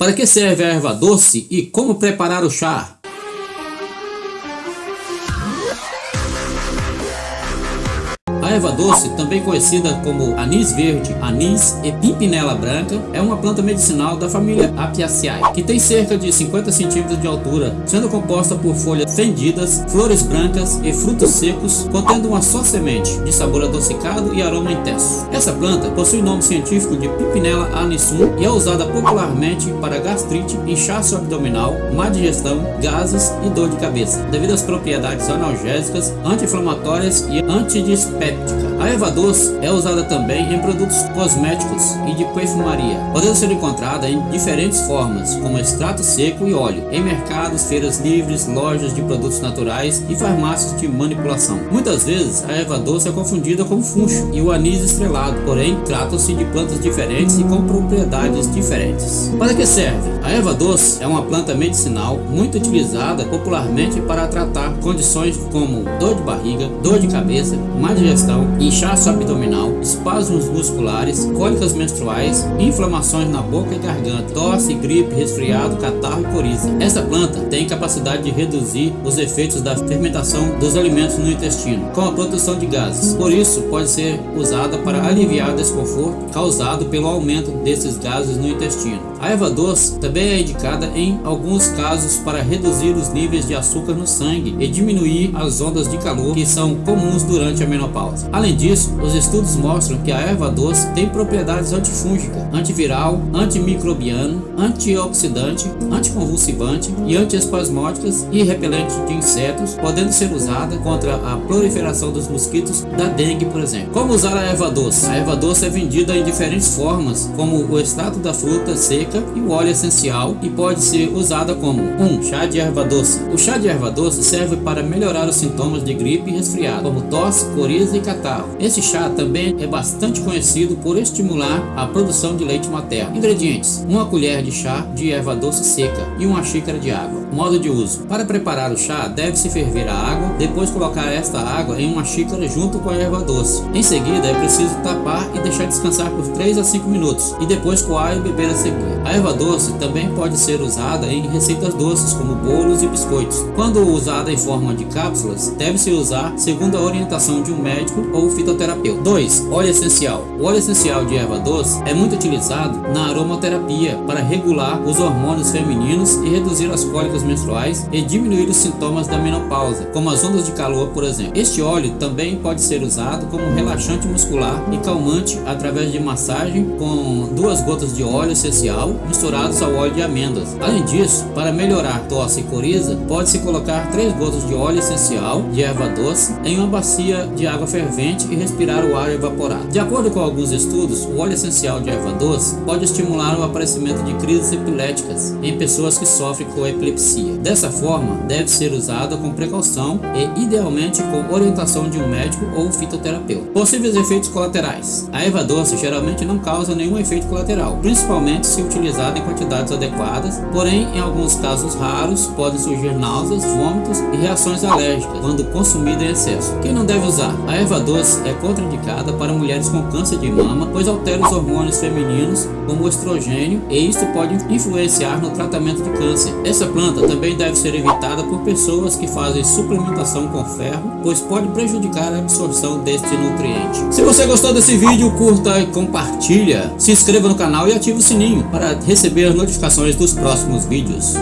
Para que serve a erva doce e como preparar o chá? A erva doce, também conhecida como anis verde, anis e pimpinela branca, é uma planta medicinal da família Apiaceae, que tem cerca de 50 centímetros de altura, sendo composta por folhas fendidas, flores brancas e frutos secos, contendo uma só semente, de sabor adocicado e aroma intenso. Essa planta possui nome científico de Pimpinela anisum e é usada popularmente para gastrite, inchaço abdominal, má digestão, gases e dor de cabeça, devido às propriedades analgésicas, anti-inflamatórias e antidispépticas It's a erva doce é usada também em produtos cosméticos e de perfumaria, podendo ser encontrada em diferentes formas, como extrato seco e óleo, em mercados, feiras livres, lojas de produtos naturais e farmácias de manipulação. Muitas vezes a erva doce é confundida com funcho e o anis estrelado, porém tratam-se de plantas diferentes e com propriedades diferentes. Para que serve? A erva doce é uma planta medicinal muito utilizada popularmente para tratar condições como dor de barriga, dor de cabeça, má digestão inchaço abdominal, espasmos musculares, cólicas menstruais, inflamações na boca e garganta, tosse, gripe, resfriado, catarro e coriza. Esta planta tem capacidade de reduzir os efeitos da fermentação dos alimentos no intestino, com a produção de gases. Por isso, pode ser usada para aliviar o desconforto causado pelo aumento desses gases no intestino. A erva doce também é indicada em alguns casos para reduzir os níveis de açúcar no sangue e diminuir as ondas de calor que são comuns durante a menopausa. Além disso, os estudos mostram que a erva doce tem propriedades antifúngica, antiviral, antimicrobiano, antioxidante, anticonvulsivante e antiespasmódicas e repelente de insetos, podendo ser usada contra a proliferação dos mosquitos da dengue, por exemplo. Como usar a erva doce? A erva doce é vendida em diferentes formas, como o extrato da fruta seca e o óleo essencial, e pode ser usada como 1. Um, chá de erva doce. O chá de erva doce serve para melhorar os sintomas de gripe e resfriado, como tosse, coriza e catarro. Esse chá também é bastante conhecido por estimular a produção de leite materno. Ingredientes: uma colher de chá de erva doce seca e uma xícara de água. Modo de uso: para preparar o chá, deve-se ferver a água, depois colocar esta água em uma xícara junto com a erva doce. Em seguida, é preciso tapar e deixar descansar por 3 a 5 minutos e depois coar e beber a seguir. A erva doce também pode ser usada em receitas doces como bolos e biscoitos. Quando usada em forma de cápsulas, deve-se usar segundo a orientação de um médico ou fitoterapeuta. 2. Óleo essencial. O óleo essencial de erva doce é muito utilizado na aromaterapia para regular os hormônios femininos e reduzir as cólicas menstruais e diminuir os sintomas da menopausa, como as ondas de calor, por exemplo. Este óleo também pode ser usado como relaxante muscular e calmante através de massagem com duas gotas de óleo essencial misturados ao óleo de amêndoas. Além disso, para melhorar tosse e coriza, pode-se colocar três gotas de óleo essencial de erva doce em uma bacia de água fervente e respirar o ar evaporado. De acordo com alguns estudos, o óleo essencial de erva doce pode estimular o aparecimento de crises epiléticas em pessoas que sofrem com epilepsia. Dessa forma, deve ser usada com precaução e idealmente com orientação de um médico ou fitoterapeuta. Possíveis efeitos colaterais. A erva doce geralmente não causa nenhum efeito colateral, principalmente se utilizada em quantidades adequadas, porém em alguns casos raros podem surgir náuseas, vômitos e reações alérgicas quando consumida em excesso. Quem não deve usar? A erva doce é contraindicada para mulheres com câncer de mama, pois altera os hormônios femininos, como o estrogênio, e isto pode influenciar no tratamento de câncer. Essa planta também deve ser evitada por pessoas que fazem suplementação com ferro, pois pode prejudicar a absorção deste nutriente. Se você gostou desse vídeo, curta e compartilha. Se inscreva no canal e ative o sininho para receber as notificações dos próximos vídeos.